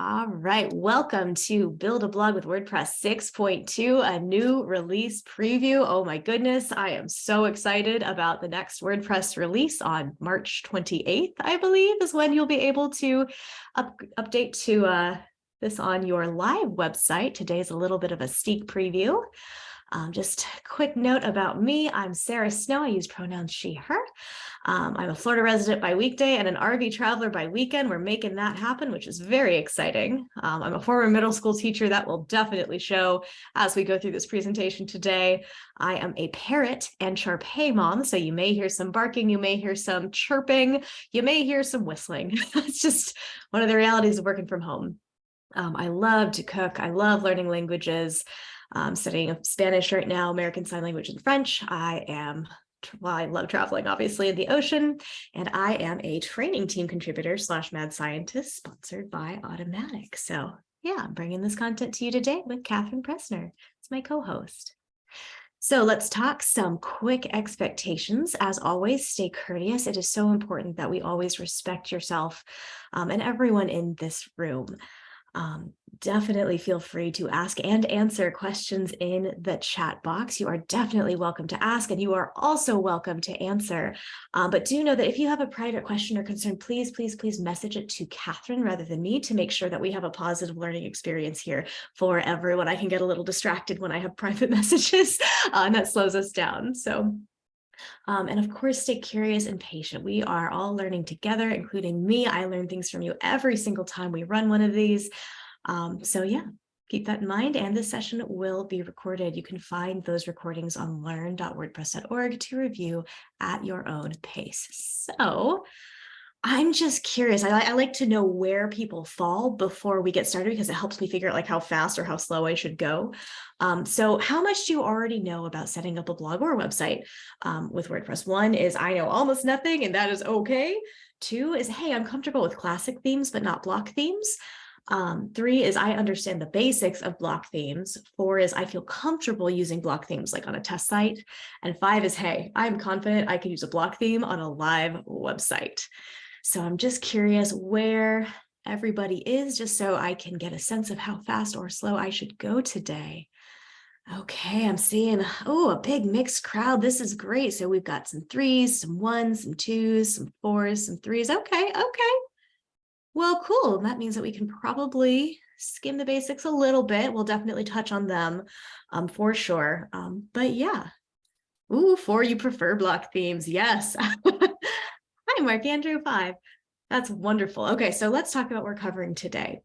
All right, welcome to Build a Blog with WordPress 6.2, a new release preview. Oh my goodness, I am so excited about the next WordPress release on March 28th, I believe, is when you'll be able to up, update to uh, this on your live website. Today is a little bit of a sneak preview. Um, just a quick note about me. I'm Sarah Snow. I use pronouns she, her. Um, I'm a Florida resident by weekday and an RV traveler by weekend. We're making that happen, which is very exciting. Um, I'm a former middle school teacher that will definitely show as we go through this presentation today. I am a parrot and Shar-Pei mom, so you may hear some barking, you may hear some chirping, you may hear some whistling. it's just one of the realities of working from home. Um, I love to cook. I love learning languages. I'm studying Spanish right now, American Sign Language and French. I am, well, I love traveling, obviously, in the ocean, and I am a training team contributor slash mad scientist sponsored by Automattic. So yeah, I'm bringing this content to you today with Catherine Pressner. It's my co-host. So let's talk some quick expectations. As always, stay courteous. It is so important that we always respect yourself um, and everyone in this room um, definitely feel free to ask and answer questions in the chat box. You are definitely welcome to ask and you are also welcome to answer. Um, but do know that if you have a private question or concern, please, please, please message it to Catherine rather than me to make sure that we have a positive learning experience here for everyone. I can get a little distracted when I have private messages uh, and that slows us down. So um, and of course, stay curious and patient. We are all learning together, including me. I learn things from you every single time we run one of these. Um, so yeah, keep that in mind. And this session will be recorded. You can find those recordings on learn.wordpress.org to review at your own pace. So I'm just curious. I, I, like to know where people fall before we get started because it helps me figure out like how fast or how slow I should go. Um, so how much do you already know about setting up a blog or a website um, with WordPress? One is I know almost nothing and that is okay. Two is, hey, I'm comfortable with classic themes, but not block themes. Um, three is I understand the basics of block themes. Four is I feel comfortable using block themes like on a test site. And five is, hey, I'm confident I can use a block theme on a live website. So I'm just curious where everybody is just so I can get a sense of how fast or slow I should go today. Okay, I'm seeing, oh, a big mixed crowd. This is great. So we've got some threes, some ones, some twos, some fours, some threes. Okay, okay. Well, cool. That means that we can probably skim the basics a little bit. We'll definitely touch on them um, for sure. Um, but yeah. Ooh, four, you prefer block themes. Yes. Hi, Mark Andrew 5. That's wonderful. Okay, so let's talk about what we're covering today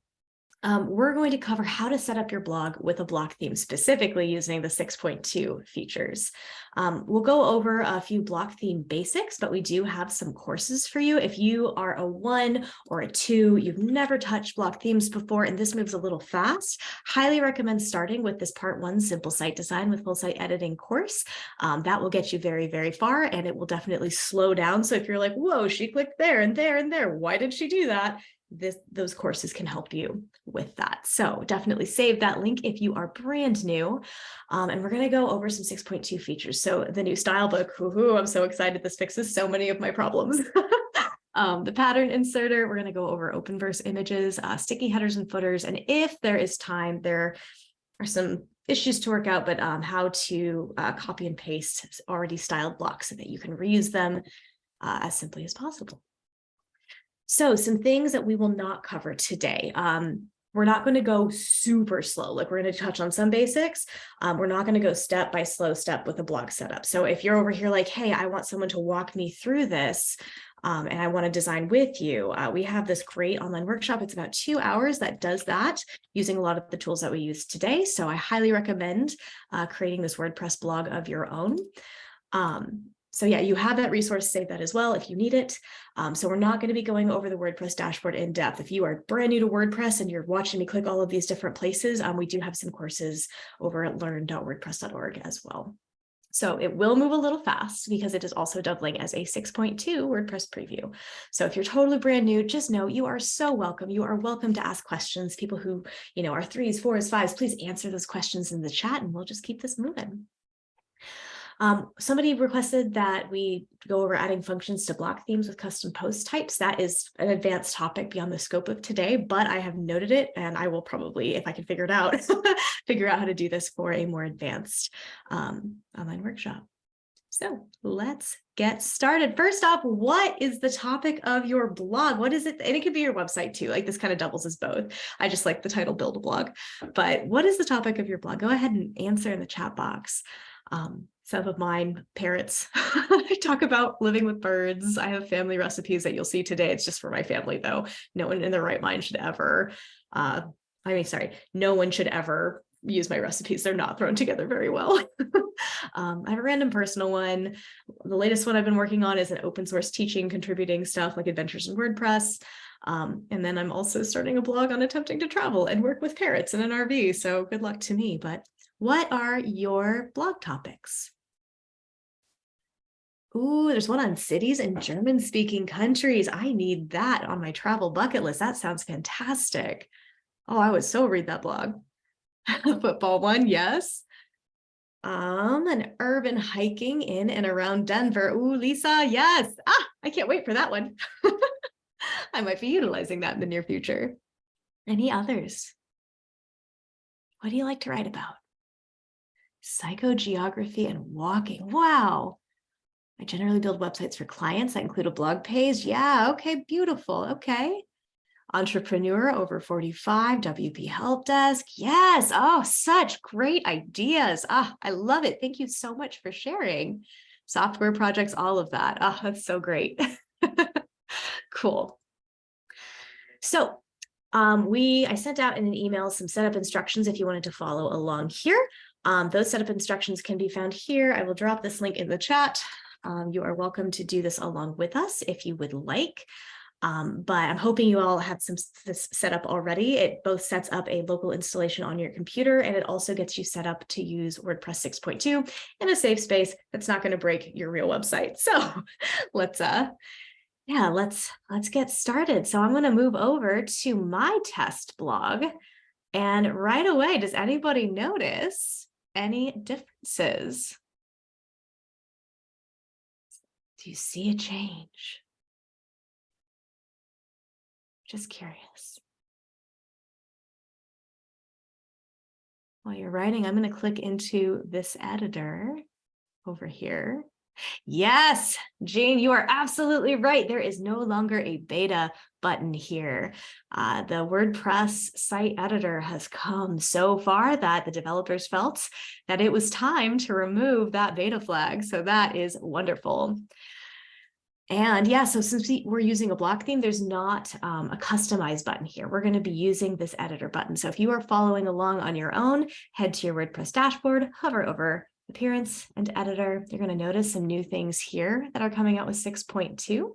um, we're going to cover how to set up your blog with a block theme, specifically using the 6.2 features. Um, we'll go over a few block theme basics, but we do have some courses for you. If you are a one or a two, you've never touched block themes before, and this moves a little fast, highly recommend starting with this part one simple site design with full site editing course. Um, that will get you very, very far, and it will definitely slow down. So if you're like, whoa, she clicked there and there and there, why did she do that? This, those courses can help you with that. So definitely save that link if you are brand new. Um, and we're going to go over some 6.2 features. So the new style book, I'm so excited. This fixes so many of my problems. um, the pattern inserter, we're going to go over Openverse images, uh, sticky headers and footers. And if there is time, there are some issues to work out, but um, how to uh, copy and paste already styled blocks so that you can reuse them uh, as simply as possible. So some things that we will not cover today. Um, we're not going to go super slow. Like we're going to touch on some basics. Um, we're not going to go step by slow step with a blog setup. So if you're over here like, hey, I want someone to walk me through this, um, and I want to design with you. Uh, we have this great online workshop. It's about two hours that does that using a lot of the tools that we use today. So I highly recommend uh, creating this WordPress blog of your own. Um, so yeah, you have that resource, save that as well if you need it. Um, so we're not going to be going over the WordPress dashboard in depth. If you are brand new to WordPress and you're watching me click all of these different places, um, we do have some courses over at learn.wordpress.org as well. So it will move a little fast because it is also doubling as a 6.2 WordPress preview. So if you're totally brand new, just know you are so welcome. You are welcome to ask questions. People who, you know, are threes, fours, fives, please answer those questions in the chat and we'll just keep this moving. Um, somebody requested that we go over adding functions to block themes with custom post types. That is an advanced topic beyond the scope of today, but I have noted it and I will probably, if I can figure it out, figure out how to do this for a more advanced um, online workshop. So let's get started. First off, what is the topic of your blog? What is it? And it could be your website too. Like this kind of doubles as both. I just like the title build a blog, but what is the topic of your blog? Go ahead and answer in the chat box. Um, some of mine parrots. I talk about living with birds. I have family recipes that you'll see today. It's just for my family though. No one in their right mind should ever, uh, I mean, sorry, no one should ever use my recipes. They're not thrown together very well. um, I have a random personal one. The latest one I've been working on is an open source teaching, contributing stuff like adventures in WordPress. Um, and then I'm also starting a blog on attempting to travel and work with parrots in an RV. So good luck to me. But what are your blog topics? Ooh, there's one on cities in German speaking countries. I need that on my travel bucket list. That sounds fantastic. Oh, I would so read that blog. football one, yes. Um, an urban hiking in and around Denver. Ooh, Lisa, yes. Ah, I can't wait for that one. I might be utilizing that in the near future. Any others? What do you like to write about? Psychogeography and walking. Wow. I generally build websites for clients that include a blog page. Yeah, okay, beautiful. Okay entrepreneur over 45, WP Help Desk. Yes. Oh, such great ideas. Ah, I love it. Thank you so much for sharing. Software projects, all of that. Oh, that's so great. cool. So um, we, I sent out in an email some setup instructions if you wanted to follow along here. Um, those setup instructions can be found here. I will drop this link in the chat. Um, you are welcome to do this along with us if you would like. Um, but I'm hoping you all have some this set up already. It both sets up a local installation on your computer and it also gets you set up to use WordPress 6.2 in a safe space that's not going to break your real website. So let's uh yeah, let's let's get started. So I'm going to move over to my test blog. And right away, does anybody notice any differences? Do you see a change? Just curious. While you're writing, I'm going to click into this editor over here. Yes, Jane, you are absolutely right. There is no longer a beta button here. Uh, the WordPress site editor has come so far that the developers felt that it was time to remove that beta flag. So that is wonderful. And yeah, so since we, are using a block theme, there's not um, a customize button here. We're going to be using this editor button. So if you are following along on your own, head to your WordPress dashboard, hover over appearance and editor. You're going to notice some new things here that are coming out with 6.2.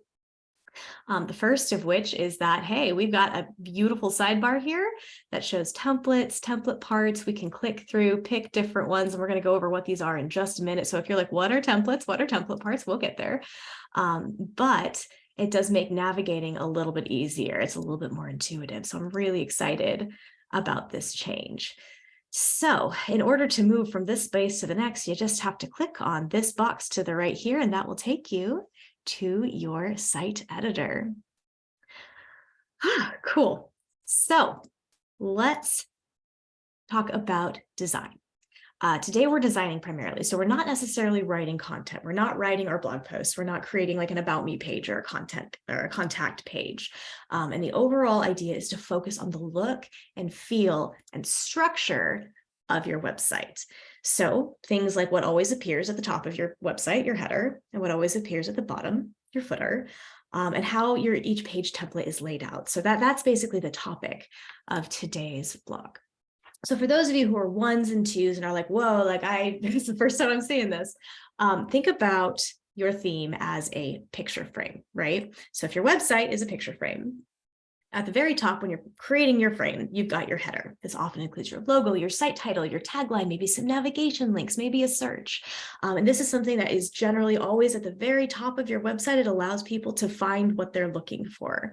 Um, the first of which is that, hey, we've got a beautiful sidebar here that shows templates, template parts. We can click through, pick different ones, and we're going to go over what these are in just a minute. So if you're like, what are templates? What are template parts? We'll get there. Um, but it does make navigating a little bit easier. It's a little bit more intuitive. So I'm really excited about this change. So in order to move from this space to the next, you just have to click on this box to the right here, and that will take you to your site editor. Ah, cool. So let's talk about design. Uh, today we're designing primarily, so we're not necessarily writing content. We're not writing our blog posts. We're not creating like an about me page or a content or a contact page. Um, and the overall idea is to focus on the look and feel and structure of your website. So things like what always appears at the top of your website, your header, and what always appears at the bottom, your footer, um, and how your each page template is laid out. So that, that's basically the topic of today's blog. So for those of you who are ones and twos and are like, whoa, like I, this is the first time I'm seeing this, um, think about your theme as a picture frame, right? So if your website is a picture frame, at the very top, when you're creating your frame, you've got your header. This often includes your logo, your site title, your tagline, maybe some navigation links, maybe a search. Um, and this is something that is generally always at the very top of your website. It allows people to find what they're looking for.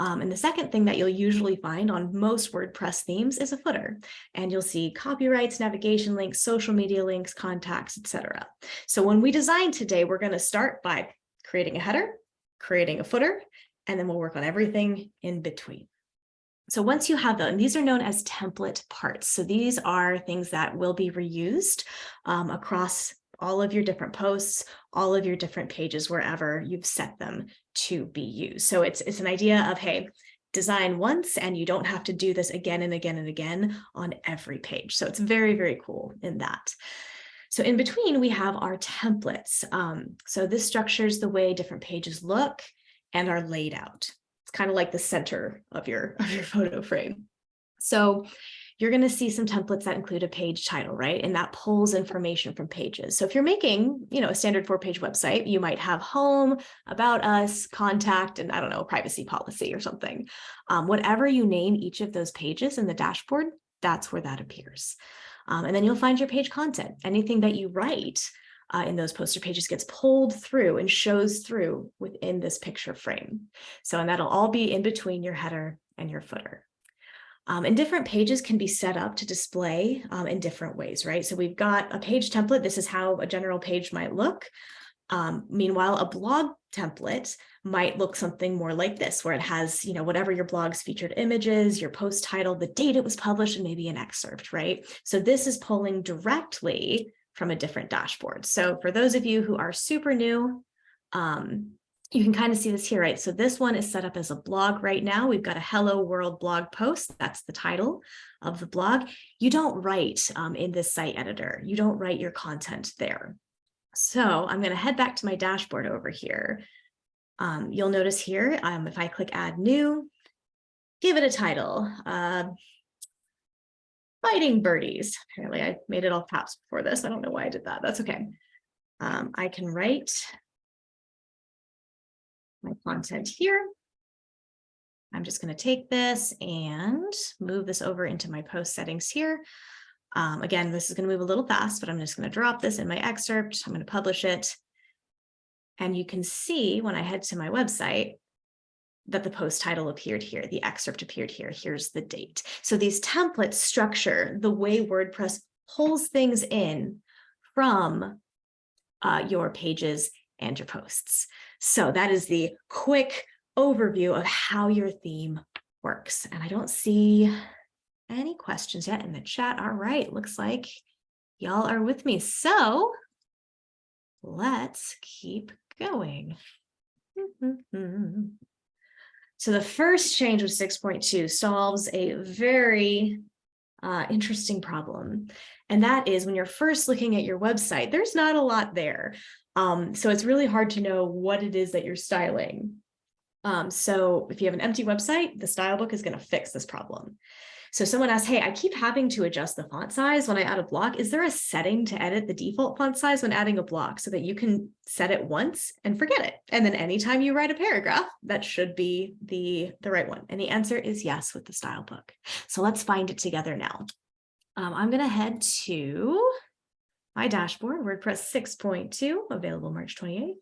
Um, and the second thing that you'll usually find on most WordPress themes is a footer. And you'll see copyrights, navigation links, social media links, contacts, etc. So when we design today, we're going to start by creating a header, creating a footer, and then we'll work on everything in between. So once you have them, these are known as template parts. So these are things that will be reused um, across all of your different posts, all of your different pages, wherever you've set them to be used. So it's, it's an idea of, hey, design once and you don't have to do this again and again and again on every page. So it's very, very cool in that. So in between, we have our templates. Um, so this structures the way different pages look and are laid out. It's kind of like the center of your, of your photo frame. So you're going to see some templates that include a page title, right? And that pulls information from pages. So if you're making, you know, a standard four page website, you might have home, about us, contact, and I don't know, privacy policy or something. Um, whatever you name each of those pages in the dashboard, that's where that appears. Um, and then you'll find your page content. Anything that you write uh, in those poster pages gets pulled through and shows through within this picture frame. So, and that'll all be in between your header and your footer. Um, and different pages can be set up to display um, in different ways, right? So we've got a page template. This is how a general page might look. Um, meanwhile, a blog template might look something more like this, where it has, you know, whatever your blog's featured images, your post title, the date it was published, and maybe an excerpt, right? So this is pulling directly from a different dashboard. So for those of you who are super new, um, you can kind of see this here, right? So this one is set up as a blog right now. We've got a hello world blog post. That's the title of the blog. You don't write um, in this site editor. You don't write your content there. So I'm going to head back to my dashboard over here. Um, you'll notice here, um, if I click add new, give it a title, uh, fighting birdies. Apparently I made it all caps before this. I don't know why I did that. That's okay. Um, I can write my content here. I'm just going to take this and move this over into my post settings here. Um, again, this is going to move a little fast, but I'm just going to drop this in my excerpt. I'm going to publish it. And you can see when I head to my website, that the post title appeared here, the excerpt appeared here, here's the date. So these templates structure the way WordPress pulls things in from uh, your pages and your posts. So that is the quick overview of how your theme works. And I don't see any questions yet in the chat. All right, looks like y'all are with me. So let's keep going. So the first change with 6.2 solves a very uh, interesting problem. And that is when you're first looking at your website, there's not a lot there. Um, so it's really hard to know what it is that you're styling. Um, so if you have an empty website, the style book is going to fix this problem. So someone asked, hey, I keep having to adjust the font size when I add a block. Is there a setting to edit the default font size when adding a block so that you can set it once and forget it? And then anytime you write a paragraph, that should be the, the right one. And the answer is yes with the style book. So let's find it together now. Um, I'm going to head to my dashboard, WordPress 6.2, available March 28th.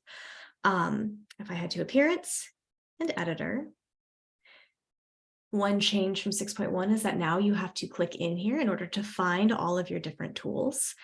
Um, if I head to appearance and editor, one change from 6.1 is that now you have to click in here in order to find all of your different tools.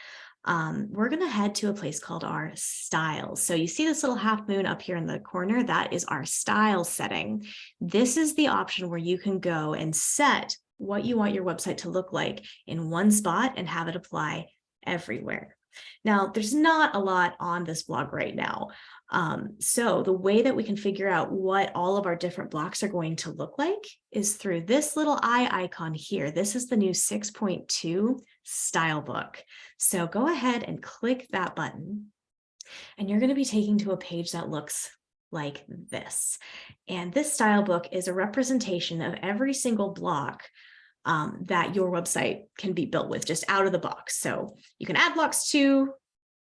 Um, we're going to head to a place called our styles. So you see this little half moon up here in the corner, that is our style setting. This is the option where you can go and set what you want your website to look like in one spot and have it apply everywhere. Now, there's not a lot on this blog right now. Um, so the way that we can figure out what all of our different blocks are going to look like is through this little eye icon here. This is the new 6.2 style book. So go ahead and click that button and you're going to be taken to a page that looks like this. And this style book is a representation of every single block um, that your website can be built with just out of the box. So you can add blocks to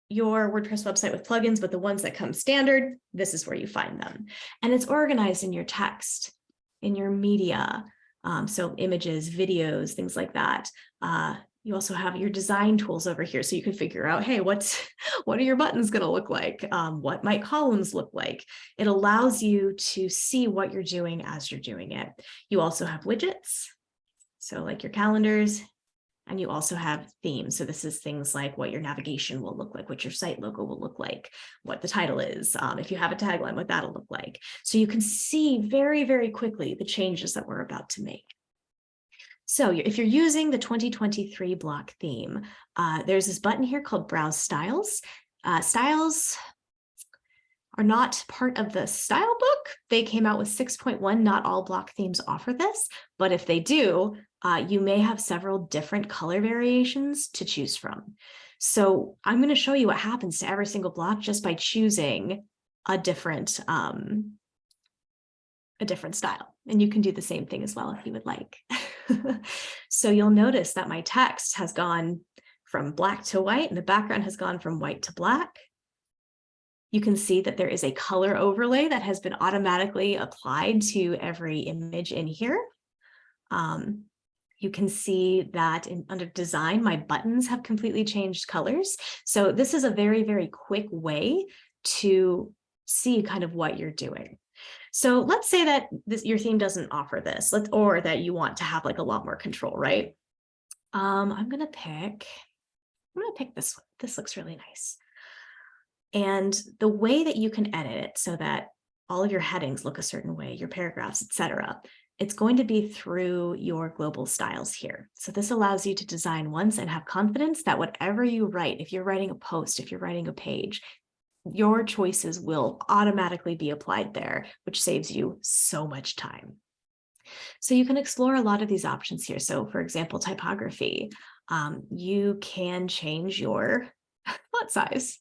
your WordPress website with plugins, but the ones that come standard, this is where you find them. And it's organized in your text. in your media. Um, so images, videos, things like that. Uh, you also have your design tools over here. So you can figure out, hey, what's what are your buttons going to look like? Um, what might columns look like? It allows you to see what you're doing as you're doing it. You also have widgets. So like your calendars, and you also have themes. So this is things like what your navigation will look like, what your site logo will look like, what the title is, um, if you have a tagline, what that'll look like. So you can see very, very quickly the changes that we're about to make. So if you're using the 2023 block theme, uh, there's this button here called Browse Styles. Uh, styles are not part of the style book. They came out with 6.1. Not all block themes offer this, but if they do, uh, you may have several different color variations to choose from. So I'm going to show you what happens to every single block just by choosing a different um, a different style. And you can do the same thing as well if you would like. so you'll notice that my text has gone from black to white and the background has gone from white to black. You can see that there is a color overlay that has been automatically applied to every image in here. Um, you can see that in, under design, my buttons have completely changed colors. So this is a very, very quick way to see kind of what you're doing. So let's say that this, your theme doesn't offer this, let or that you want to have like a lot more control, right? Um, I'm going to pick, I'm going to pick this one. This looks really nice. And the way that you can edit it so that all of your headings look a certain way, your paragraphs, etc., it's going to be through your global styles here. So this allows you to design once and have confidence that whatever you write, if you're writing a post, if you're writing a page, your choices will automatically be applied there, which saves you so much time. So you can explore a lot of these options here. So for example, typography, um, you can change your font size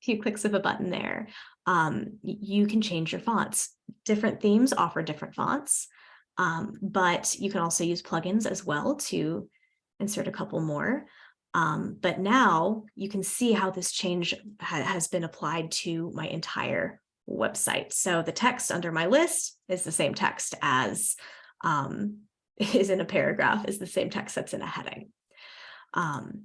A few clicks of a button there. Um, you can change your fonts. Different themes offer different fonts, um, but you can also use plugins as well to insert a couple more. Um, but now you can see how this change ha has been applied to my entire website. So the text under my list is the same text as um, is in a paragraph, is the same text that's in a heading. Um,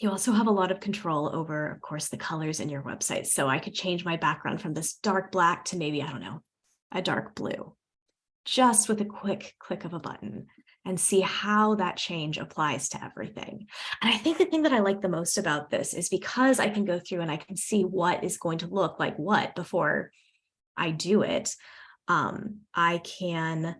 you also have a lot of control over, of course, the colors in your website. So I could change my background from this dark black to maybe, I don't know, a dark blue, just with a quick click of a button and see how that change applies to everything. And I think the thing that I like the most about this is because I can go through and I can see what is going to look like what before I do it, um, I can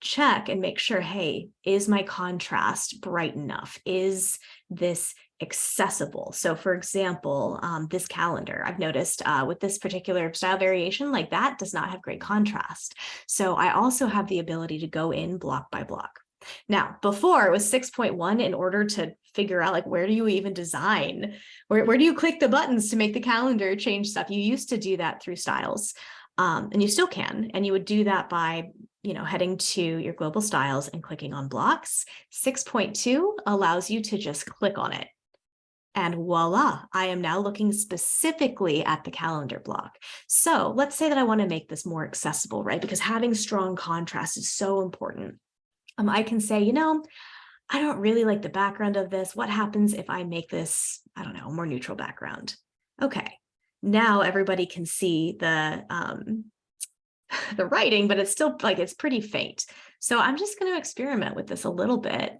check and make sure, hey, is my contrast bright enough? Is this accessible. So for example, um, this calendar, I've noticed uh, with this particular style variation, like that does not have great contrast. So I also have the ability to go in block by block. Now, before it was 6.1 in order to figure out like, where do you even design? Where, where do you click the buttons to make the calendar change stuff? You used to do that through styles um, and you still can. And you would do that by you know, heading to your global styles and clicking on blocks. 6.2 allows you to just click on it and voila, I am now looking specifically at the calendar block. So let's say that I want to make this more accessible, right? Because having strong contrast is so important. Um, I can say, you know, I don't really like the background of this. What happens if I make this, I don't know, more neutral background? Okay, now everybody can see the, um, the writing, but it's still like, it's pretty faint. So I'm just going to experiment with this a little bit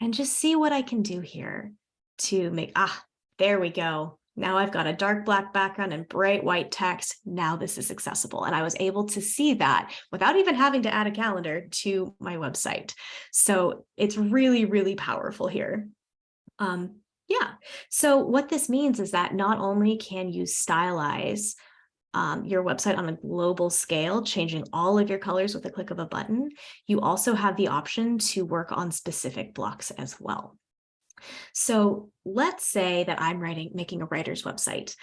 and just see what I can do here to make, ah, there we go. Now I've got a dark black background and bright white text. Now this is accessible. And I was able to see that without even having to add a calendar to my website. So it's really, really powerful here. Um, yeah, so what this means is that not only can you stylize um, your website on a global scale, changing all of your colors with a click of a button, you also have the option to work on specific blocks as well. So let's say that I'm writing, making a writer's website.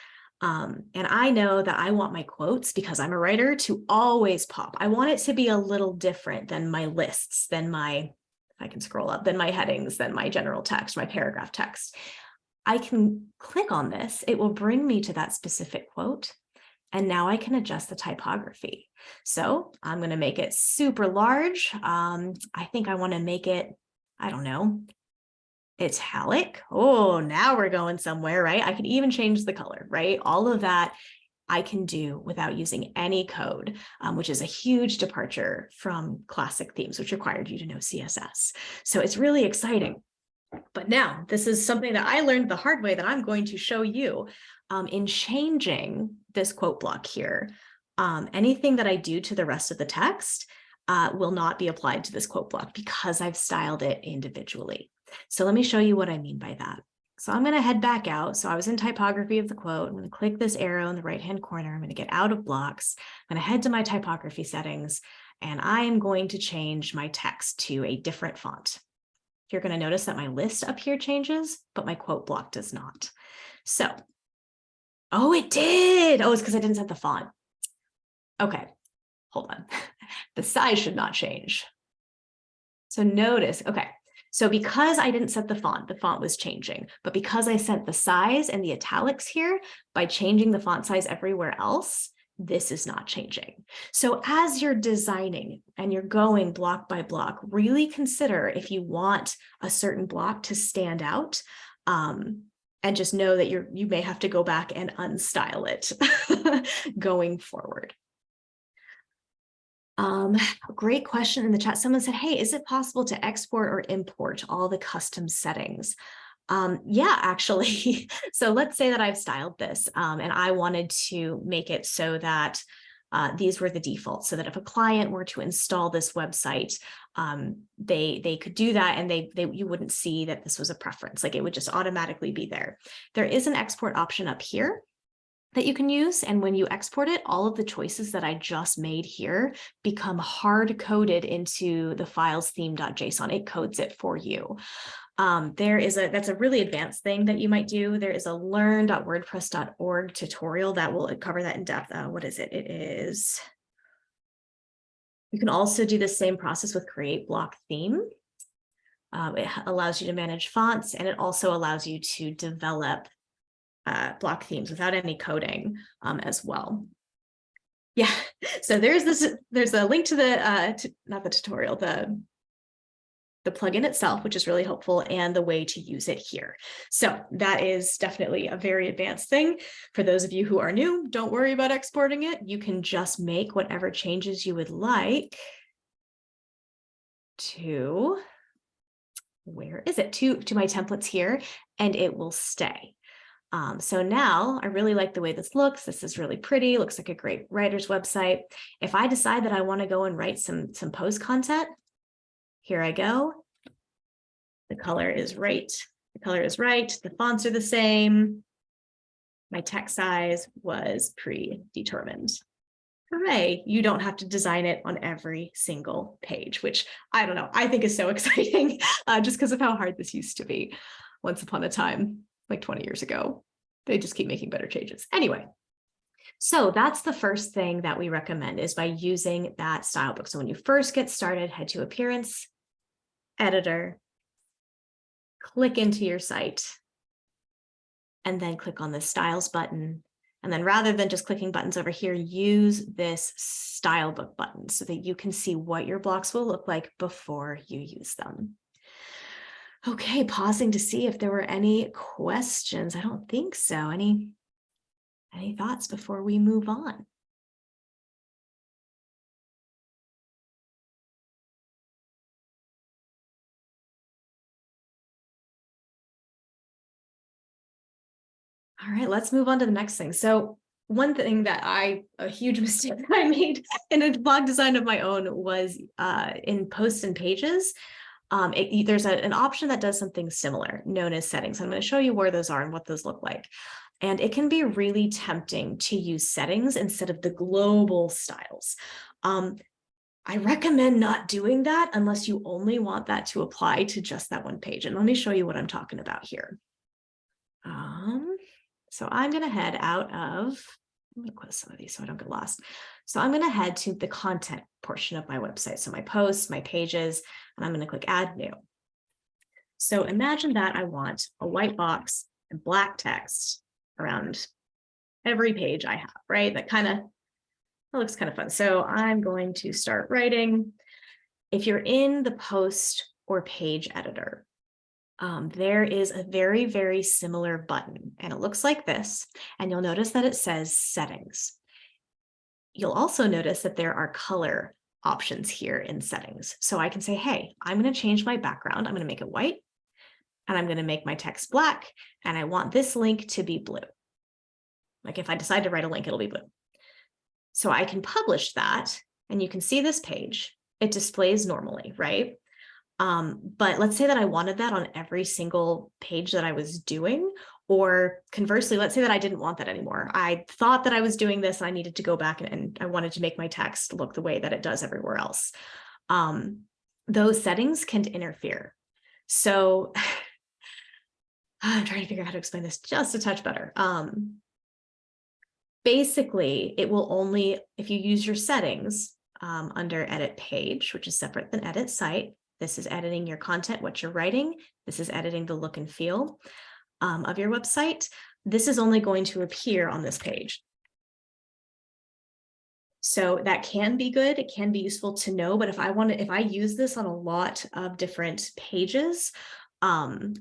Um, and I know that I want my quotes because I'm a writer to always pop. I want it to be a little different than my lists, than my, I can scroll up, than my headings, than my general text, my paragraph text. I can click on this. It will bring me to that specific quote. And now I can adjust the typography. So I'm going to make it super large. Um, I think I want to make it, I don't know, italic. Oh, now we're going somewhere, right? I can even change the color, right? All of that I can do without using any code, um, which is a huge departure from classic themes, which required you to know CSS. So it's really exciting. But now this is something that I learned the hard way that I'm going to show you um, in changing this quote block here. Um, anything that I do to the rest of the text uh, will not be applied to this quote block because I've styled it individually. So let me show you what I mean by that. So I'm going to head back out. So I was in typography of the quote. I'm going to click this arrow in the right hand corner. I'm going to get out of blocks. I'm going to head to my typography settings and I am going to change my text to a different font. You're going to notice that my list up here changes, but my quote block does not. So, oh, it did. Oh, it's because I didn't set the font. Okay, hold on. the size should not change. So notice, okay, so because I didn't set the font, the font was changing, but because I set the size and the italics here by changing the font size everywhere else, this is not changing. So as you're designing and you're going block by block, really consider if you want a certain block to stand out um, and just know that you're you may have to go back and unstyle it going forward. Um, great question in the chat. Someone said, hey, is it possible to export or import all the custom settings? Um, yeah, actually. so let's say that I've styled this um, and I wanted to make it so that uh, these were the defaults so that if a client were to install this website, um, they they could do that and they, they you wouldn't see that this was a preference, like it would just automatically be there. There is an export option up here that you can use. And when you export it, all of the choices that I just made here become hard coded into the files theme.json. It codes it for you. Um, there is a, that's a really advanced thing that you might do. There is a learn.wordpress.org tutorial that will cover that in depth. Uh, what is it? It is, you can also do the same process with create block theme. Um, it allows you to manage fonts and it also allows you to develop uh, block themes without any coding um, as well. Yeah, so there's this, there's a link to the, uh, to, not the tutorial, the, the plugin itself, which is really helpful, and the way to use it here. So that is definitely a very advanced thing. For those of you who are new, don't worry about exporting it. You can just make whatever changes you would like to, where is it, to, to my templates here, and it will stay. Um, so now I really like the way this looks. This is really pretty, looks like a great writer's website. If I decide that I want to go and write some, some post content, here I go. The color is right. The color is right. The fonts are the same. My text size was predetermined. Hooray, you don't have to design it on every single page, which I don't know, I think is so exciting uh, just because of how hard this used to be once upon a time like 20 years ago. They just keep making better changes. Anyway, so that's the first thing that we recommend is by using that style book. So when you first get started, head to appearance, editor, click into your site, and then click on the styles button. And then rather than just clicking buttons over here, use this style book button so that you can see what your blocks will look like before you use them. Okay, pausing to see if there were any questions. I don't think so. Any, any thoughts before we move on? All right, let's move on to the next thing. So one thing that I, a huge mistake I made in a blog design of my own was uh, in posts and pages um, it, there's a, an option that does something similar known as settings. I'm going to show you where those are and what those look like. And it can be really tempting to use settings instead of the global styles. Um, I recommend not doing that unless you only want that to apply to just that one page. And let me show you what I'm talking about here. Um, so I'm going to head out of, I'm going to close some of these so I don't get lost. So I'm going to head to the content portion of my website. So my posts, my pages, and I'm going to click add new. So imagine that I want a white box and black text around every page I have, right? That kind of that looks kind of fun. So I'm going to start writing. If you're in the post or page editor, um, there is a very, very similar button and it looks like this. And you'll notice that it says settings. You'll also notice that there are color options here in settings. So I can say, hey, I'm going to change my background. I'm going to make it white and I'm going to make my text black. And I want this link to be blue. Like if I decide to write a link, it'll be blue. So I can publish that and you can see this page. It displays normally, right? Um, but let's say that I wanted that on every single page that I was doing, or conversely, let's say that I didn't want that anymore. I thought that I was doing this and I needed to go back and, and I wanted to make my text look the way that it does everywhere else. Um, those settings can interfere. So I'm trying to figure out how to explain this just a touch better. Um, basically, it will only, if you use your settings um, under edit page, which is separate than edit site, this is editing your content, what you're writing. This is editing the look and feel um, of your website, this is only going to appear on this page. So that can be good. It can be useful to know, but if I want to, if I use this on a lot of different pages, um,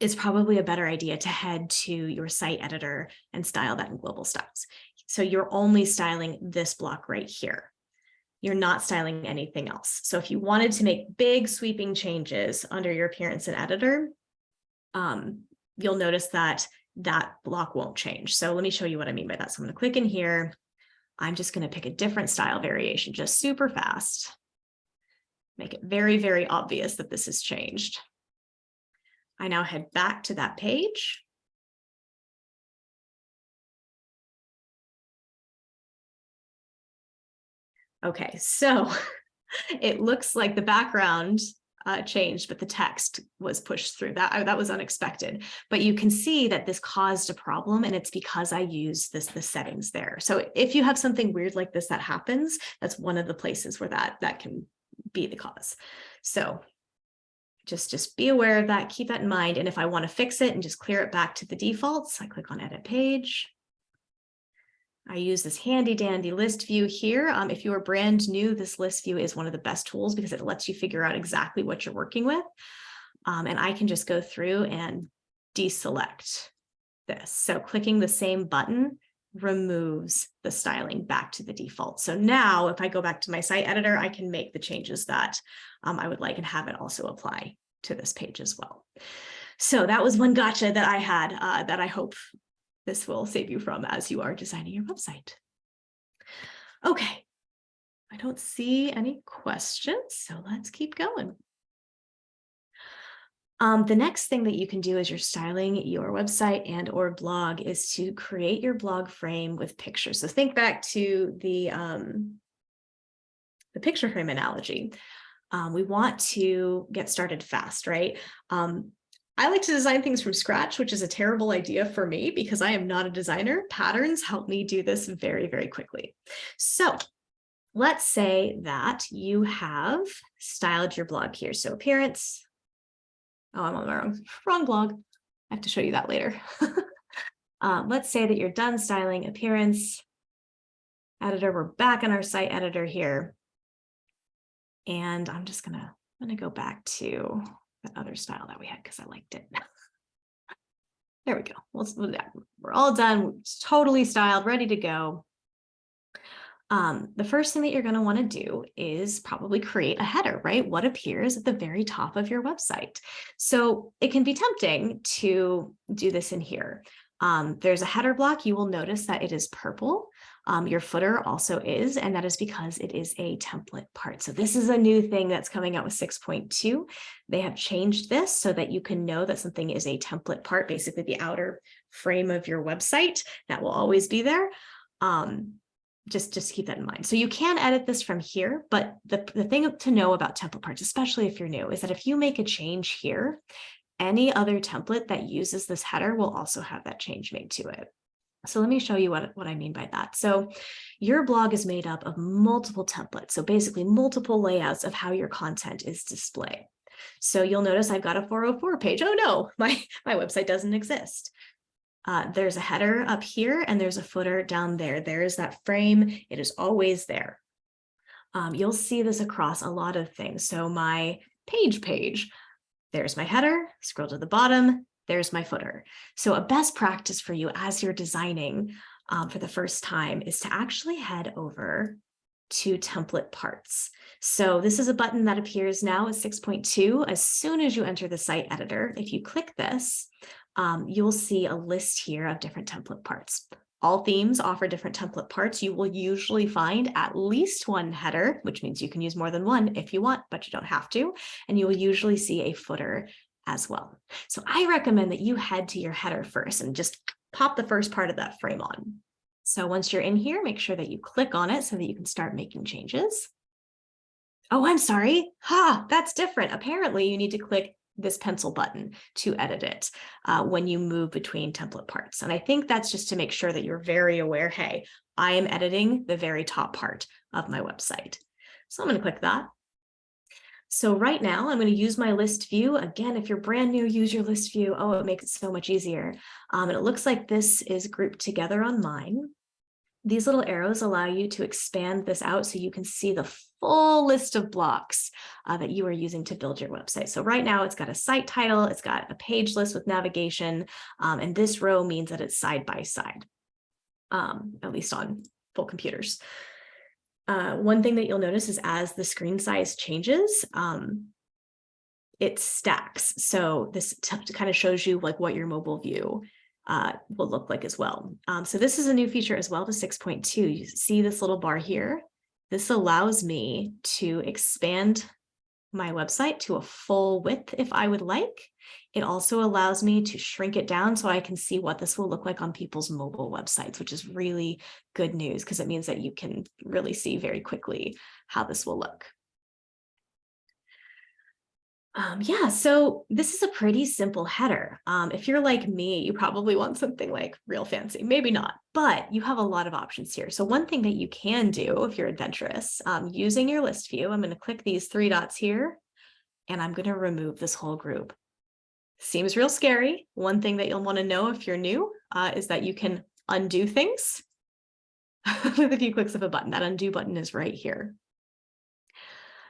it's probably a better idea to head to your site editor and style that in global styles. So you're only styling this block right here. You're not styling anything else. So if you wanted to make big sweeping changes under your appearance and editor, um, you'll notice that that block won't change. So let me show you what I mean by that. So I'm going to click in here. I'm just going to pick a different style variation, just super fast. Make it very, very obvious that this has changed. I now head back to that page. Okay, so it looks like the background uh, changed, but the text was pushed through. That, that was unexpected. But you can see that this caused a problem and it's because I use this the settings there. So if you have something weird like this that happens, that's one of the places where that, that can be the cause. So just, just be aware of that, keep that in mind. And if I want to fix it and just clear it back to the defaults, I click on edit page. I use this handy dandy list view here. Um, if you are brand new, this list view is one of the best tools because it lets you figure out exactly what you're working with. Um, and I can just go through and deselect this. So clicking the same button removes the styling back to the default. So now if I go back to my site editor, I can make the changes that um, I would like and have it also apply to this page as well. So that was one gotcha that I had uh, that I hope this will save you from as you are designing your website. Okay, I don't see any questions, so let's keep going. Um, the next thing that you can do as you're styling your website and or blog is to create your blog frame with pictures. So think back to the, um, the picture frame analogy. Um, we want to get started fast, right? Um, I like to design things from scratch, which is a terrible idea for me because I am not a designer. Patterns help me do this very, very quickly. So let's say that you have styled your blog here. So appearance. Oh, I'm on the wrong, wrong blog. I have to show you that later. um, let's say that you're done styling appearance editor. We're back in our site editor here. And I'm just gonna, I'm gonna go back to that other style that we had because I liked it. there we go. Let's, we're all done. It's totally styled, ready to go. Um, the first thing that you're going to want to do is probably create a header, right? What appears at the very top of your website. So it can be tempting to do this in here. Um, there's a header block. You will notice that it is purple. Um, your footer also is, and that is because it is a template part. So this is a new thing that's coming out with 6.2. They have changed this so that you can know that something is a template part, basically the outer frame of your website that will always be there. Um, just, just keep that in mind. So you can edit this from here, but the, the thing to know about template parts, especially if you're new, is that if you make a change here, any other template that uses this header will also have that change made to it. So let me show you what, what I mean by that. So your blog is made up of multiple templates. So basically multiple layouts of how your content is displayed. So you'll notice I've got a 404 page. Oh no, my, my website doesn't exist. Uh, there's a header up here and there's a footer down there. There is that frame. It is always there. Um, you'll see this across a lot of things. So my page page, there's my header, scroll to the bottom, there's my footer. So a best practice for you as you're designing um, for the first time is to actually head over to template parts. So this is a button that appears now as 6.2. As soon as you enter the site editor, if you click this, um, you'll see a list here of different template parts. All themes offer different template parts. You will usually find at least one header, which means you can use more than one if you want, but you don't have to. And you will usually see a footer as well. So I recommend that you head to your header first and just pop the first part of that frame on. So once you're in here, make sure that you click on it so that you can start making changes. Oh, I'm sorry. Ha, that's different. Apparently you need to click this pencil button to edit it uh, when you move between template parts. And I think that's just to make sure that you're very aware, hey, I am editing the very top part of my website. So I'm going to click that. So right now I'm going to use my list view. Again, if you're brand new, use your list view. Oh, it makes it so much easier. Um, and it looks like this is grouped together on mine. These little arrows allow you to expand this out so you can see the full list of blocks uh, that you are using to build your website. So right now it's got a site title, it's got a page list with navigation, um, and this row means that it's side by side, um, at least on full computers. Uh, one thing that you'll notice is as the screen size changes, um, it stacks. So this kind of shows you like what your mobile view uh, will look like as well. Um, so this is a new feature as well to 6.2. You see this little bar here. This allows me to expand my website to a full width if I would like. It also allows me to shrink it down so I can see what this will look like on people's mobile websites, which is really good news because it means that you can really see very quickly how this will look. Um, yeah, so this is a pretty simple header. Um, if you're like me, you probably want something like real fancy, maybe not, but you have a lot of options here. So one thing that you can do if you're adventurous, um, using your list view, I'm going to click these three dots here, and I'm going to remove this whole group. Seems real scary. One thing that you'll want to know if you're new uh, is that you can undo things with a few clicks of a button. That undo button is right here.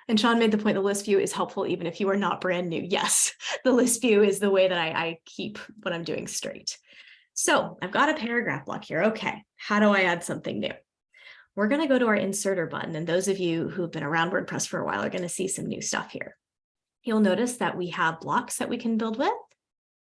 And Sean made the point the list view is helpful even if you are not brand new. Yes, the list view is the way that I, I keep what I'm doing straight. So I've got a paragraph block here. Okay, how do I add something new? We're going to go to our inserter button. And those of you who've been around WordPress for a while are going to see some new stuff here. You'll notice that we have blocks that we can build with.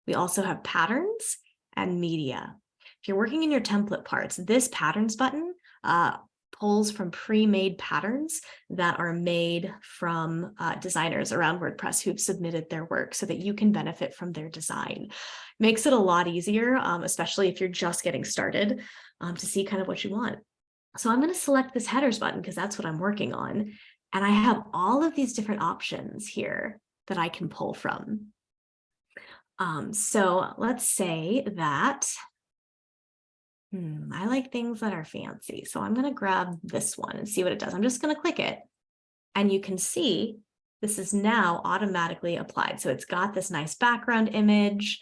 We also have patterns and media. If you're working in your template parts, this patterns button uh, pulls from pre-made patterns that are made from uh, designers around WordPress who've submitted their work so that you can benefit from their design. Makes it a lot easier, um, especially if you're just getting started um, to see kind of what you want. So I'm going to select this headers button because that's what I'm working on. And I have all of these different options here that I can pull from. Um, so let's say that hmm, I like things that are fancy. So I'm going to grab this one and see what it does. I'm just going to click it. And you can see this is now automatically applied. So it's got this nice background image.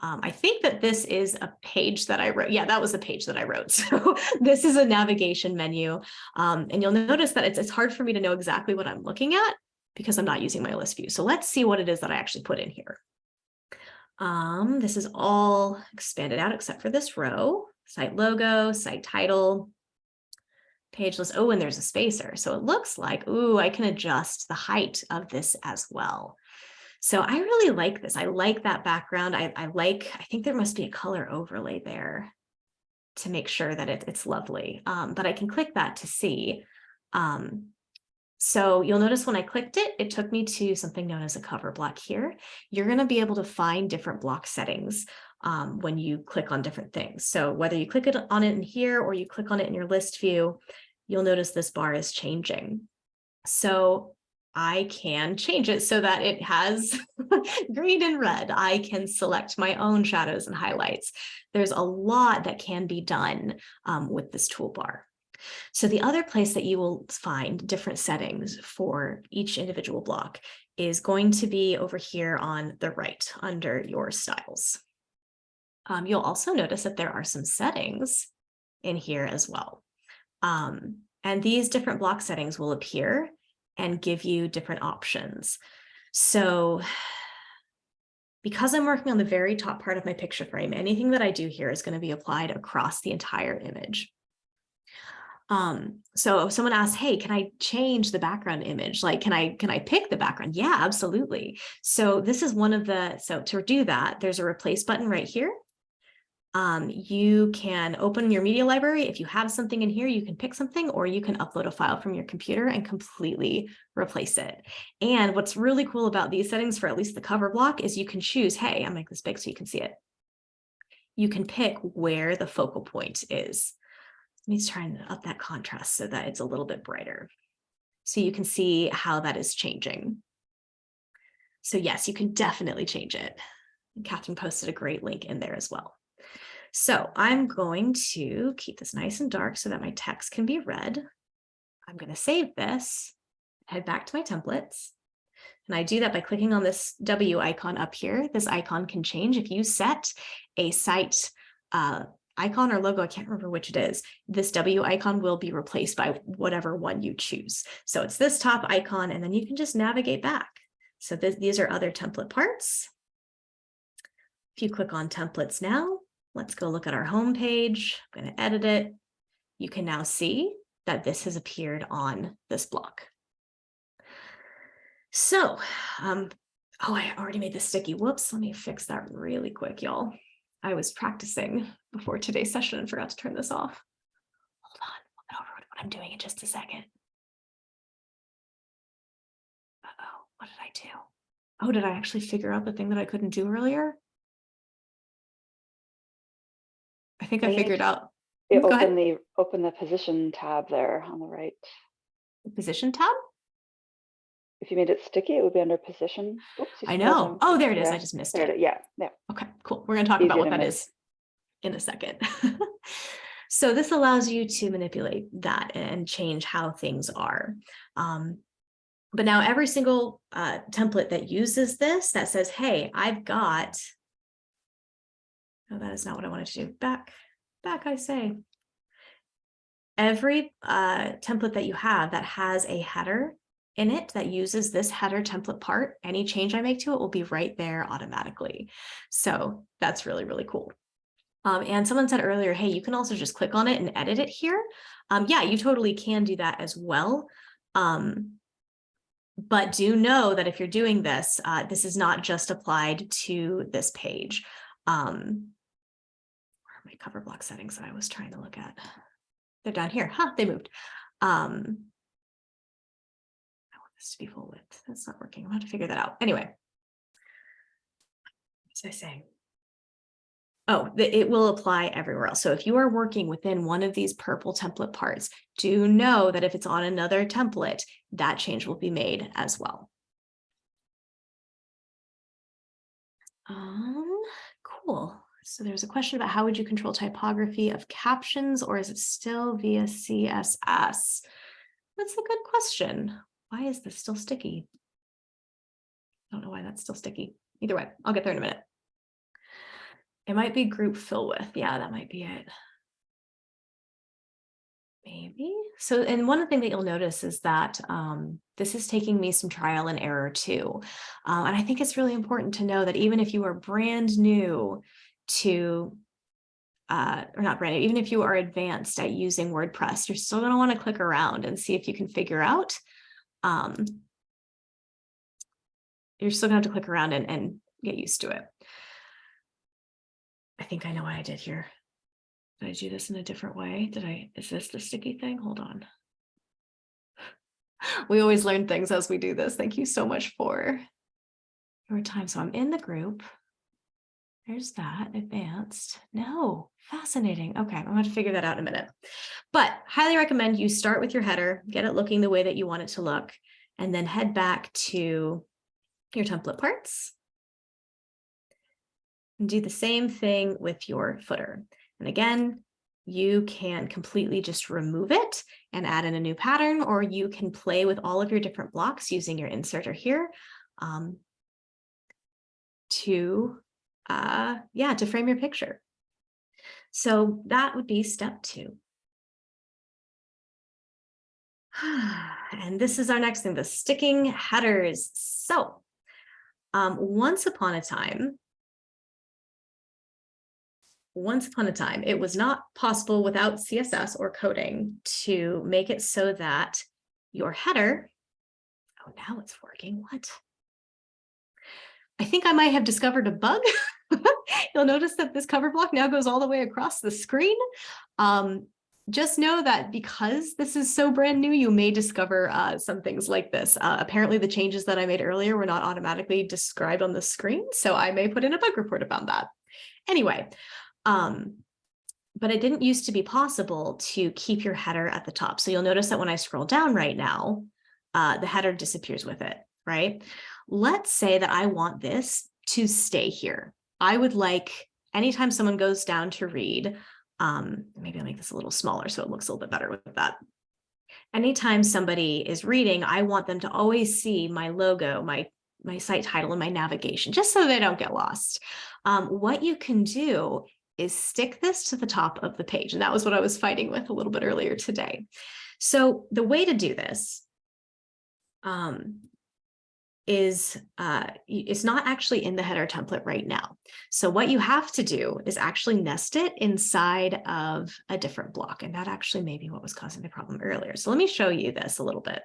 Um, I think that this is a page that I wrote. Yeah, that was a page that I wrote. So this is a navigation menu. Um, and you'll notice that it's, it's hard for me to know exactly what I'm looking at because I'm not using my list view. So let's see what it is that I actually put in here. Um, this is all expanded out except for this row, site logo, site title, page list. Oh, and there's a spacer. So it looks like, ooh, I can adjust the height of this as well. So I really like this. I like that background. I, I like, I think there must be a color overlay there to make sure that it, it's lovely. Um, but I can click that to see. Um, so you'll notice when I clicked it, it took me to something known as a cover block here. You're going to be able to find different block settings um, when you click on different things. So whether you click it on it in here or you click on it in your list view, you'll notice this bar is changing. So I can change it so that it has green and red. I can select my own shadows and highlights. There's a lot that can be done um, with this toolbar. So the other place that you will find different settings for each individual block is going to be over here on the right under your styles. Um, you'll also notice that there are some settings in here as well. Um, and these different block settings will appear and give you different options. So because I'm working on the very top part of my picture frame, anything that I do here is going to be applied across the entire image. Um, so if someone asks, hey, can I change the background image? Like, can I, can I pick the background? Yeah, absolutely. So this is one of the, so to do that, there's a replace button right here. Um, you can open your media library. If you have something in here, you can pick something or you can upload a file from your computer and completely replace it. And what's really cool about these settings for at least the cover block is you can choose, hey, I'll make this big so you can see it. You can pick where the focal point is. Let me try and up that contrast so that it's a little bit brighter. So you can see how that is changing. So yes, you can definitely change it. Catherine posted a great link in there as well. So I'm going to keep this nice and dark so that my text can be read. I'm going to save this, head back to my templates. And I do that by clicking on this W icon up here. This icon can change if you set a site uh, icon or logo, I can't remember which it is, this W icon will be replaced by whatever one you choose. So it's this top icon, and then you can just navigate back. So th these are other template parts. If you click on templates now, let's go look at our home page. I'm going to edit it. You can now see that this has appeared on this block. So, um, oh, I already made this sticky. Whoops, let me fix that really quick, y'all. I was practicing before today's session and forgot to turn this off. Hold on, I'll over what I'm doing in just a second. Uh-oh, what did I do? Oh, did I actually figure out the thing that I couldn't do earlier? Think I figured out You Go ahead. open the, open the position tab there on the right. the position tab. If you made it sticky, it would be under position. Oops, I know. Oh, there it is. I just missed it. it. Yeah, yeah. Okay, cool. We're going to talk Easier about what that miss. is in a second. so this allows you to manipulate that and change how things are. Um, but now every single uh, template that uses this that says, hey, I've got, no, that is not what I wanted to do. Back, back, I say. Every uh, template that you have that has a header in it that uses this header template part, any change I make to it will be right there automatically. So that's really, really cool. Um, and someone said earlier, hey, you can also just click on it and edit it here. Um, yeah, you totally can do that as well. Um, but do know that if you're doing this, uh, this is not just applied to this page. Um, cover block settings that I was trying to look at? They're down here. Huh, they moved. Um, I want this to be full width. That's not working. I'm going to figure that out. Anyway. What was I saying? Oh, the- it will apply everywhere else. So if you are working within one of these purple template parts, do know that if it's on another template, that change will be made as well. Um, cool. So there's a question about how would you control typography of captions or is it still via CSS? That's a good question. Why is this still sticky? I don't know why that's still sticky. Either way, I'll get there in a minute. It might be group fill with. Yeah, that might be it. Maybe. So, and one thing that you'll notice is that um, this is taking me some trial and error too. Uh, and I think it's really important to know that even if you are brand new to, uh, or not brand new, even if you are advanced at using WordPress, you're still going to want to click around and see if you can figure out. Um, you're still going to have to click around and, and get used to it. I think I know what I did here. Did I do this in a different way? Did I, is this the sticky thing? Hold on. We always learn things as we do this. Thank you so much for your time. So I'm in the group. There's that advanced. No, fascinating. Okay, I'm going to figure that out in a minute. But highly recommend you start with your header, get it looking the way that you want it to look, and then head back to your template parts. And do the same thing with your footer. And again, you can completely just remove it and add in a new pattern, or you can play with all of your different blocks using your inserter here um, to uh, yeah, to frame your picture. So that would be step two. And this is our next thing, the sticking headers. So um, once upon a time, once upon a time, it was not possible without CSS or coding to make it so that your header, oh, now it's working, what? I think I might have discovered a bug. You'll notice that this cover block now goes all the way across the screen. Um, just know that because this is so brand new, you may discover uh, some things like this. Uh, apparently the changes that I made earlier were not automatically described on the screen, so I may put in a bug report about that. Anyway, um, but it didn't used to be possible to keep your header at the top. So you'll notice that when I scroll down right now, uh, the header disappears with it, right? Let's say that I want this to stay here. I would like anytime someone goes down to read, um, maybe I'll make this a little smaller so it looks a little bit better with that. Anytime somebody is reading, I want them to always see my logo, my my site title and my navigation, just so they don't get lost. Um, what you can do is stick this to the top of the page. And that was what I was fighting with a little bit earlier today. So the way to do this um, is uh, it's not actually in the header template right now. So what you have to do is actually nest it inside of a different block. And that actually may be what was causing the problem earlier. So let me show you this a little bit.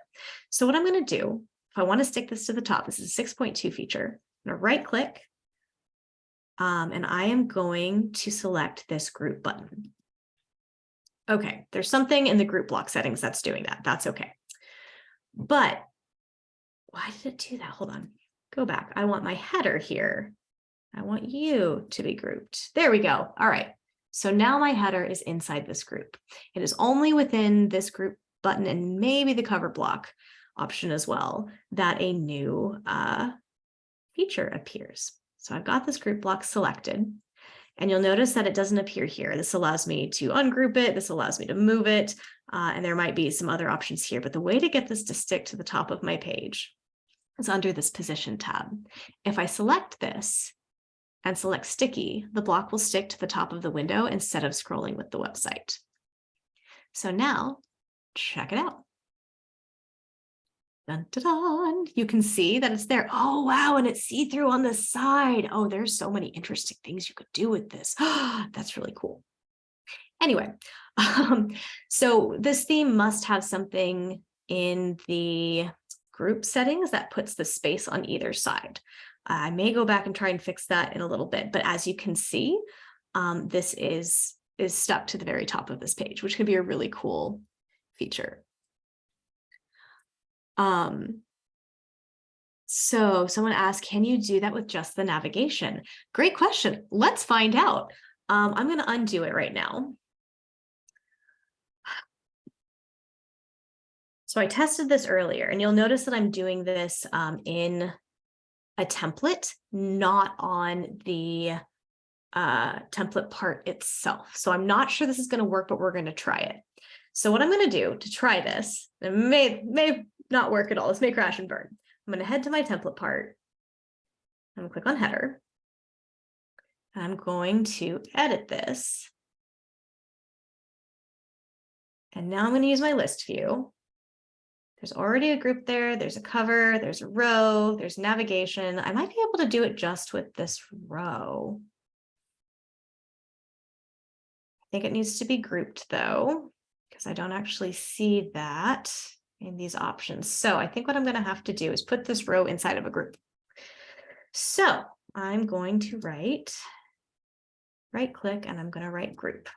So what I'm going to do, if I want to stick this to the top, this is a 6.2 feature. I'm going to right click um, and I am going to select this group button. Okay, there's something in the group block settings that's doing that. That's okay. But why did it do that? Hold on, go back. I want my header here. I want you to be grouped. There we go. All right. So now my header is inside this group. It is only within this group button and maybe the cover block option as well that a new uh, feature appears. So I've got this group block selected and you'll notice that it doesn't appear here. This allows me to ungroup it. This allows me to move it. Uh, and there might be some other options here, but the way to get this to stick to the top of my page is under this position tab. If I select this and select sticky, the block will stick to the top of the window instead of scrolling with the website. So now check it out. Dun, dun, dun. You can see that it's there. Oh, wow. And it's see-through on the side. Oh, there's so many interesting things you could do with this. That's really cool. Anyway, um, so this theme must have something in the group settings that puts the space on either side. I may go back and try and fix that in a little bit, but as you can see, um, this is, is stuck to the very top of this page, which could be a really cool feature. Um, so someone asked, can you do that with just the navigation? Great question. Let's find out. Um, I'm going to undo it right now. So I tested this earlier and you'll notice that I'm doing this um, in a template, not on the uh, template part itself. So I'm not sure this is going to work, but we're going to try it. So what I'm going to do to try this, it may, may not work at all. This may crash and burn. I'm going to head to my template part. I'm going to click on header. I'm going to edit this. And now I'm going to use my list view. There's already a group there. There's a cover. There's a row. There's navigation. I might be able to do it just with this row. I think it needs to be grouped though, because I don't actually see that in these options. So I think what I'm going to have to do is put this row inside of a group. So I'm going to write, right click, and I'm going to write group.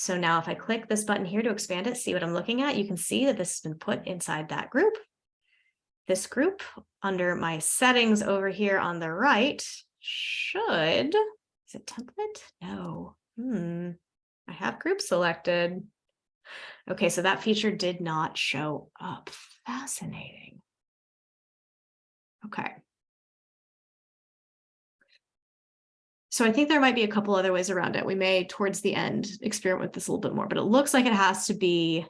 So now if I click this button here to expand it, see what I'm looking at, you can see that this has been put inside that group. This group under my settings over here on the right should, is it template? No. Hmm. I have group selected. Okay, so that feature did not show up. Fascinating. Okay. So I think there might be a couple other ways around it. We may, towards the end, experiment with this a little bit more, but it looks like it has to be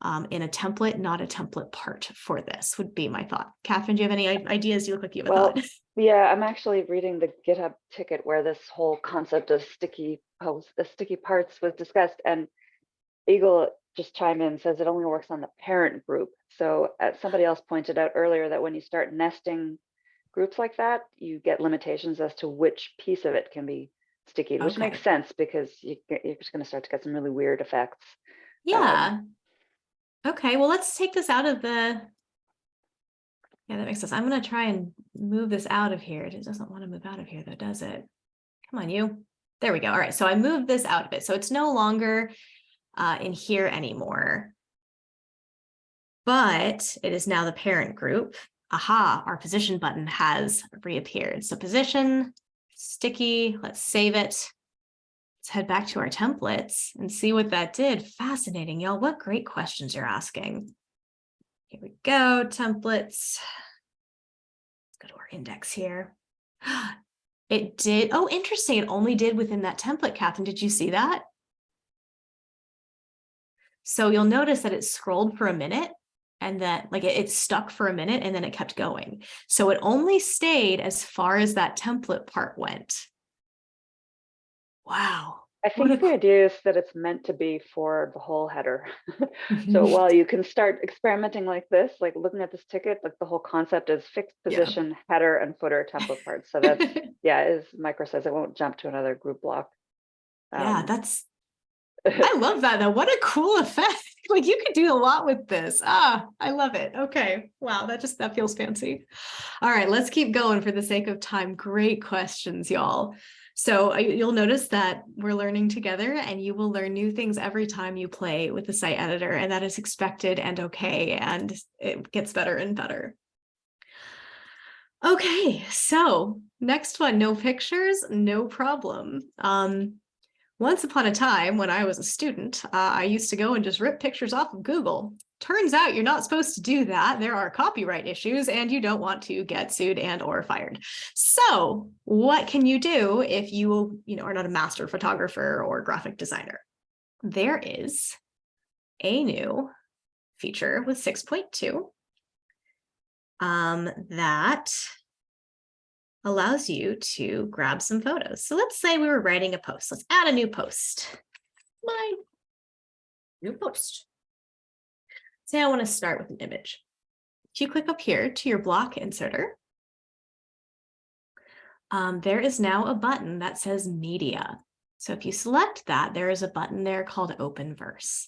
um, in a template, not a template part for this would be my thought. Catherine, do you have any ideas? You look like you have a Well, thought. Yeah, I'm actually reading the GitHub ticket where this whole concept of sticky posts, the sticky parts was discussed and Eagle just chime in, says it only works on the parent group. So uh, somebody else pointed out earlier that when you start nesting groups like that, you get limitations as to which piece of it can be sticky, which makes sense because you, you're just gonna start to get some really weird effects. Yeah. Okay, well, let's take this out of the. Yeah, that makes sense. I'm gonna try and move this out of here. It doesn't want to move out of here though, does it? Come on, you. There we go. All right, so I moved this out of it. So it's no longer uh, in here anymore. But it is now the parent group. Aha, our position button has reappeared. So position, sticky, let's save it. Let's head back to our templates and see what that did. Fascinating, y'all. What great questions you're asking. Here we go, templates. Let's go to our index here. It did, oh, interesting. It only did within that template, Catherine. Did you see that? So you'll notice that it scrolled for a minute and then like it, it stuck for a minute and then it kept going. So it only stayed as far as that template part went. Wow. I think a the idea is that it's meant to be for the whole header. So Mhm. while you can start experimenting like this, like looking at this ticket, like the whole concept is fixed Yeah. position, header and footer template parts. So that's, yeah, as Micro says, it won't jump to another group block. Yeah, Um, that's I love that though. What a cool effect. Like you could do a lot with this. Ah, I love it. Okay. Wow, that just that feels fancy. All right, let's keep going for the sake of time. Great questions, y'all. So you'll notice that we're learning together and you will learn new things every time you play with the site editor and that is expected and okay and it gets better and better. Okay, so next one, no pictures, no problem. Um, once upon a time, when I was a student, uh, I used to go and just rip pictures off of Google. Turns out you're not supposed to do that. There are copyright issues and you don't want to get sued and or fired. So what can you do if you, you know, are not a master photographer or graphic designer? There is a new feature with 6.2 um, that allows you to grab some photos. So let's say we were writing a post. Let's add a new post. My new post. Say I want to start with an image. If you click up here to your block inserter, um, there is now a button that says media. So if you select that, there is a button there called Openverse.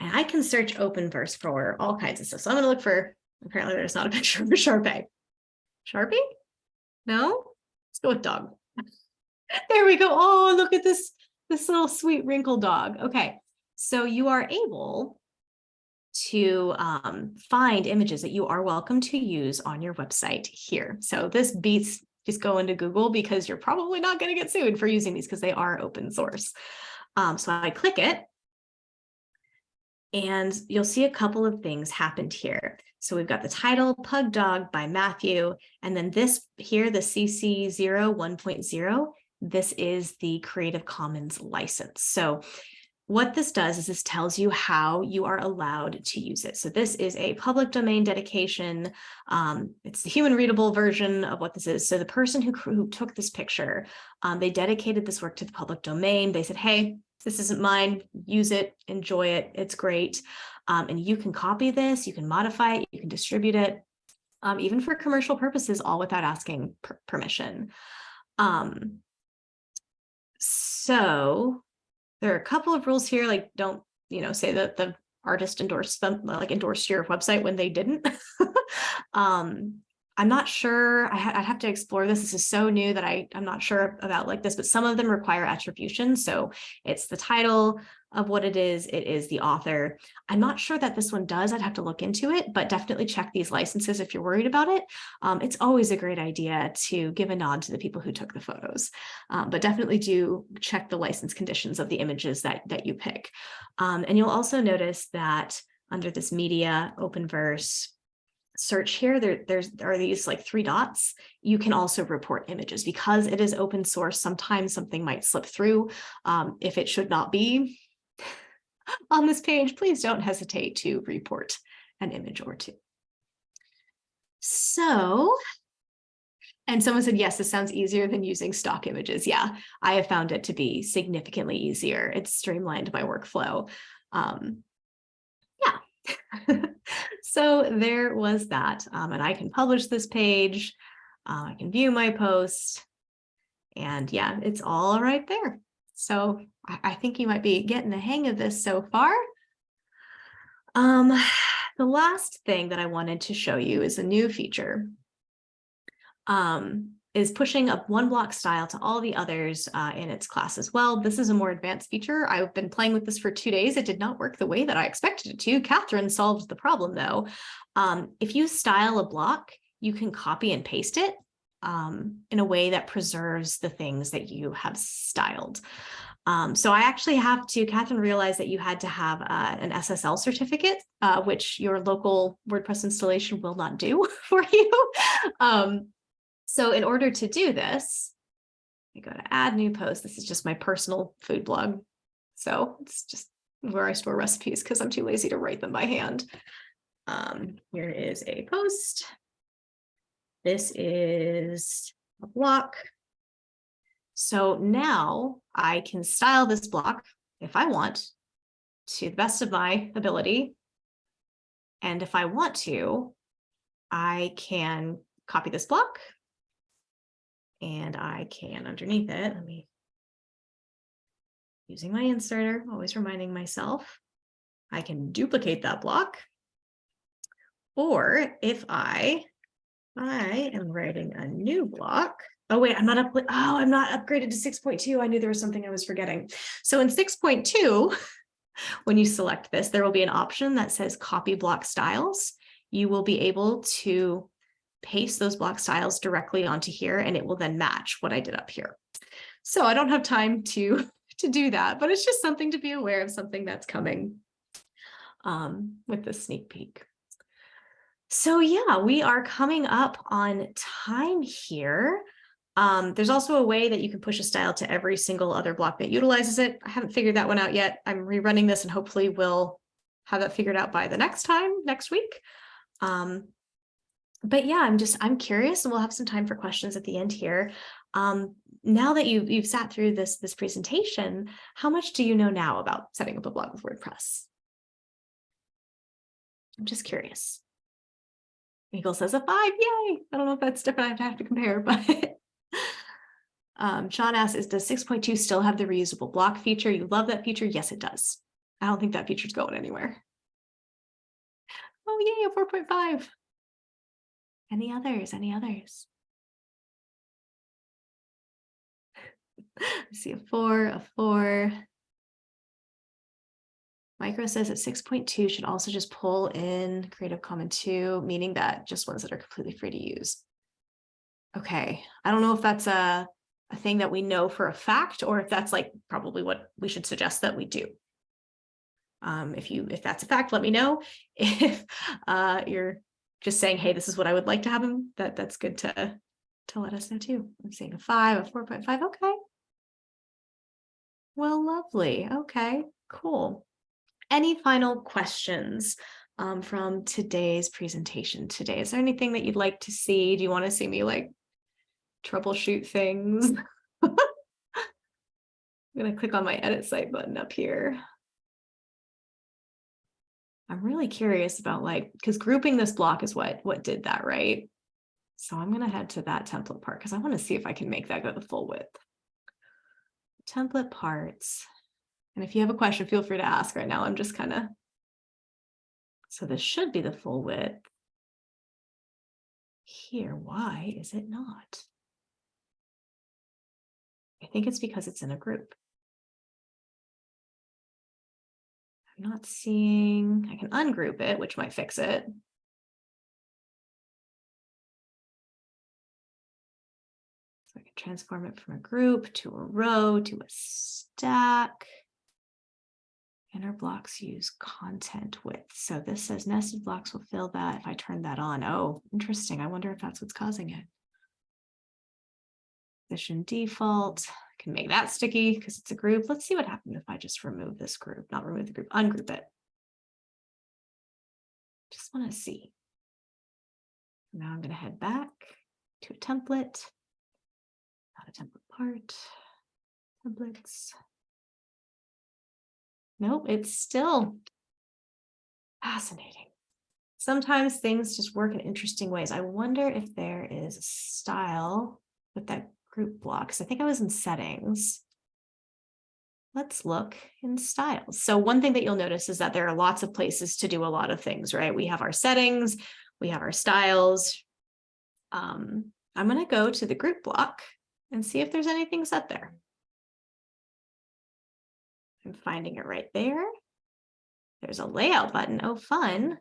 And I can search Openverse for all kinds of stuff. So I'm going to look for, apparently there's not a picture of a Sharpie. Sharpie? No? Let's go with dog. There we go. Oh, look at this, this little sweet wrinkled dog. Okay, so you are able to um, find images that you are welcome to use on your website here. So this beats just go into Google because you're probably not going to get sued for using these because they are open source. Um, so I click it and you'll see a couple of things happened here. So we've got the title Pug Dog by Matthew, and then this here, the CC 0 1.0, this is the Creative Commons license. So what this does is this tells you how you are allowed to use it. So this is a public domain dedication. Um, it's the human readable version of what this is. So the person who, who took this picture, um, they dedicated this work to the public domain. They said, hey, this isn't mine, use it, enjoy it, it's great. Um, and you can copy this, you can modify it, you can distribute it, um, even for commercial purposes, all without asking per permission. Um, so there are a couple of rules here, like don't, you know, say that the artist endorsed them, like endorsed your website when they didn't. um, I'm not sure, I I'd have to explore this. This is so new that I, I'm not sure about like this, but some of them require attribution. So it's the title of what it is, it is the author. I'm not sure that this one does, I'd have to look into it, but definitely check these licenses if you're worried about it. Um, it's always a great idea to give a nod to the people who took the photos, um, but definitely do check the license conditions of the images that, that you pick. Um, and you'll also notice that under this media, Openverse, search here, there, there's, there are these like three dots. You can also report images because it is open source. Sometimes something might slip through um, if it should not be. on this page, please don't hesitate to report an image or two. So, and someone said, yes, this sounds easier than using stock images. Yeah, I have found it to be significantly easier. It's streamlined my workflow. Um, so there was that. Um, and I can publish this page. Uh, I can view my post. And yeah, it's all right there. So I, I think you might be getting the hang of this so far. Um, the last thing that I wanted to show you is a new feature. Um, is pushing up one block style to all the others uh, in its class as well. This is a more advanced feature. I've been playing with this for two days. It did not work the way that I expected it to. Catherine solved the problem though. Um, if you style a block, you can copy and paste it um, in a way that preserves the things that you have styled. Um, so I actually have to, Catherine realized that you had to have uh, an SSL certificate, uh, which your local WordPress installation will not do for you. Um, so in order to do this, I go to add new post. This is just my personal food blog. So it's just where I store recipes because I'm too lazy to write them by hand. Um, here is a post. This is a block. So now I can style this block if I want to the best of my ability. And if I want to, I can copy this block and I can underneath it, let me using my inserter, always reminding myself, I can duplicate that block. Or if I, I am writing a new block. Oh, wait, I'm not up. Oh, I'm not upgraded to 6.2. I knew there was something I was forgetting. So in 6.2, when you select this, there will be an option that says copy block styles. You will be able to paste those block styles directly onto here and it will then match what I did up here. So I don't have time to, to do that, but it's just something to be aware of something that's coming um, with the sneak peek. So yeah, we are coming up on time here. Um, there's also a way that you can push a style to every single other block that utilizes it. I haven't figured that one out yet. I'm rerunning this and hopefully we'll have that figured out by the next time, next week. Um, but yeah, I'm just, I'm curious and we'll have some time for questions at the end here. Um, now that you've, you've sat through this, this presentation, how much do you know now about setting up a blog with WordPress? I'm just curious. Eagle says a five, yay. I don't know if that's different, I'd have to compare, but um, Sean asks, is does 6.2 still have the reusable block feature? You love that feature? Yes, it does. I don't think that feature's going anywhere. Oh, yay, a 4.5. Any others? Any others? I see a four, a four. Micro says that 6.2 should also just pull in Creative Commons 2, meaning that just ones that are completely free to use. Okay, I don't know if that's a, a thing that we know for a fact or if that's like probably what we should suggest that we do. Um, if you if that's a fact, let me know. If uh, you're just saying, hey, this is what I would like to have him, that that's good to, to let us know too. I'm saying a five, a 4.5, okay. Well, lovely. Okay, cool. Any final questions um, from today's presentation today? Is there anything that you'd like to see? Do you want to see me like troubleshoot things? I'm going to click on my edit site button up here. I'm really curious about like, because grouping this block is what, what did that, right? So I'm going to head to that template part because I want to see if I can make that go the full width. Template parts. And if you have a question, feel free to ask right now. I'm just kind of, so this should be the full width. Here, why is it not? I think it's because it's in a group. I'm not seeing, I can ungroup it, which might fix it. So I can transform it from a group to a row to a stack. Inner blocks use content width. So this says nested blocks will fill that if I turn that on. Oh, interesting. I wonder if that's what's causing it. Position default, I can make that sticky because it's a group. Let's see what happened if I just remove this group, not remove the group, ungroup it. Just want to see. Now I'm going to head back to a template. Not a template part. Templates. Nope, it's still fascinating. Sometimes things just work in interesting ways. I wonder if there is a style with that group blocks. I think I was in settings. Let's look in styles. So one thing that you'll notice is that there are lots of places to do a lot of things, right? We have our settings, we have our styles. Um, I'm going to go to the group block and see if there's anything set there. I'm finding it right there. There's a layout button. Oh, fun.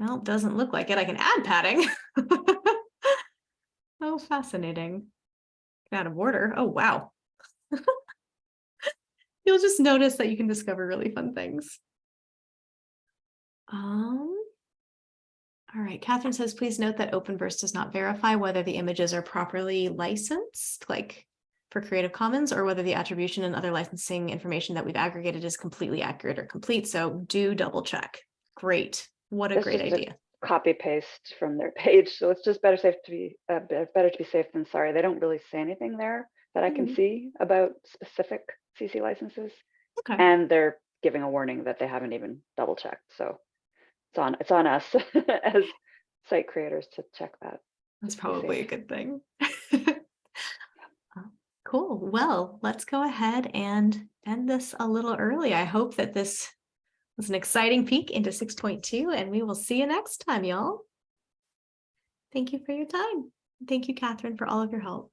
Well, it doesn't look like it. I can add padding. oh, fascinating. Out of order. Oh, wow. You'll just notice that you can discover really fun things. Um, all right, Catherine says, please note that Openverse does not verify whether the images are properly licensed, like for Creative Commons, or whether the attribution and other licensing information that we've aggregated is completely accurate or complete. So do double check. Great. What a This great idea. Copy paste from their page, so it's just better safe to be, uh, better to be safe than sorry. They don't really say anything there that I can Mhm. see about specific CC licenses. Okay. And they're giving a warning that they haven't even double checked, so it's on, it's on us as site creators to check that. That's probably a good thing. Uh, Cool. Well, let's go ahead and end this a little early. I hope that this was an exciting peek into 6.2 and we will see you next time, y'all. Thank you for your time. Thank you, Catherine, for all of your help.